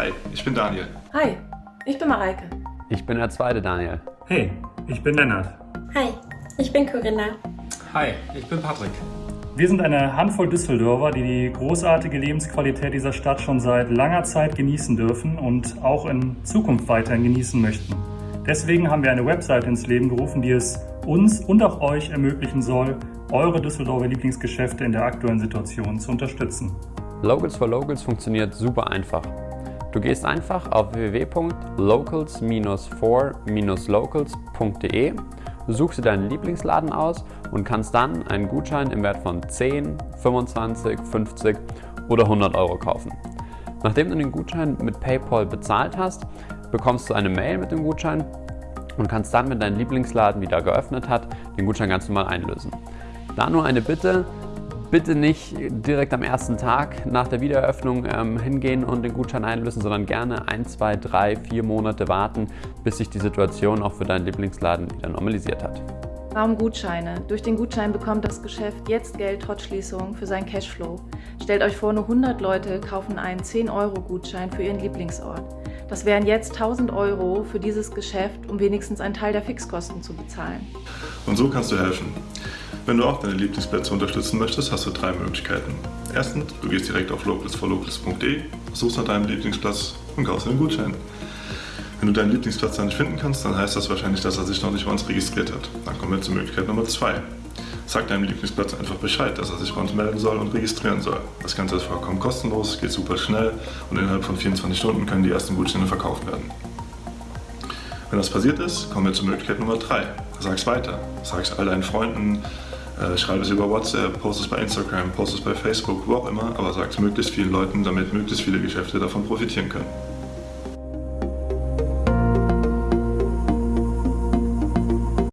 Hi, ich bin Daniel. Hi, ich bin Mareike. Ich bin der zweite Daniel. Hey, ich bin Lennart. Hi, ich bin Corinna. Hi, ich bin Patrick. Wir sind eine Handvoll Düsseldorfer, die die großartige Lebensqualität dieser Stadt schon seit langer Zeit genießen dürfen und auch in Zukunft weiterhin genießen möchten. Deswegen haben wir eine Website ins Leben gerufen, die es uns und auch euch ermöglichen soll, eure Düsseldorfer Lieblingsgeschäfte in der aktuellen Situation zu unterstützen. Locals for Locals funktioniert super einfach. Du gehst einfach auf www.locals-for-locals.de, suchst dir deinen Lieblingsladen aus und kannst dann einen Gutschein im Wert von 10, 25, 50 oder 100 Euro kaufen. Nachdem du den Gutschein mit PayPal bezahlt hast, bekommst du eine Mail mit dem Gutschein und kannst dann, wenn dein Lieblingsladen wieder geöffnet hat, den Gutschein ganz normal einlösen. Da nur eine Bitte, bitte nicht direkt am ersten Tag nach der Wiedereröffnung ähm, hingehen und den Gutschein einlösen, sondern gerne ein, zwei, drei, vier Monate warten, bis sich die Situation auch für deinen Lieblingsladen wieder normalisiert hat. Warum Gutscheine? Durch den Gutschein bekommt das Geschäft jetzt Geld trotz Schließung für seinen Cashflow. Stellt euch vor, nur 100 Leute kaufen einen 10-Euro-Gutschein für ihren Lieblingsort. Das wären jetzt 1000 Euro für dieses Geschäft, um wenigstens einen Teil der Fixkosten zu bezahlen. Und so kannst du helfen. Wenn du auch deine Lieblingsplätze unterstützen möchtest, hast du drei Möglichkeiten. Erstens, du gehst direkt auf localsforlocals.de, suchst nach deinem Lieblingsplatz und kaufst einen Gutschein. Wenn du deinen Lieblingsplatz dann nicht finden kannst, dann heißt das wahrscheinlich, dass er sich noch nicht bei uns registriert hat. Dann kommen wir zur Möglichkeit Nummer zwei. Sag deinem Lieblingsplatz einfach Bescheid, dass er sich bei uns melden soll und registrieren soll. Das Ganze ist vollkommen kostenlos, geht super schnell und innerhalb von 24 Stunden können die ersten Gutscheine verkauft werden. Wenn das passiert ist, kommen wir zur Möglichkeit Nummer 3. Sag's weiter. Sag's all deinen Freunden, äh, schreib es über WhatsApp, post es bei Instagram, post es bei Facebook, wo auch immer, aber sag es möglichst vielen Leuten, damit möglichst viele Geschäfte davon profitieren können.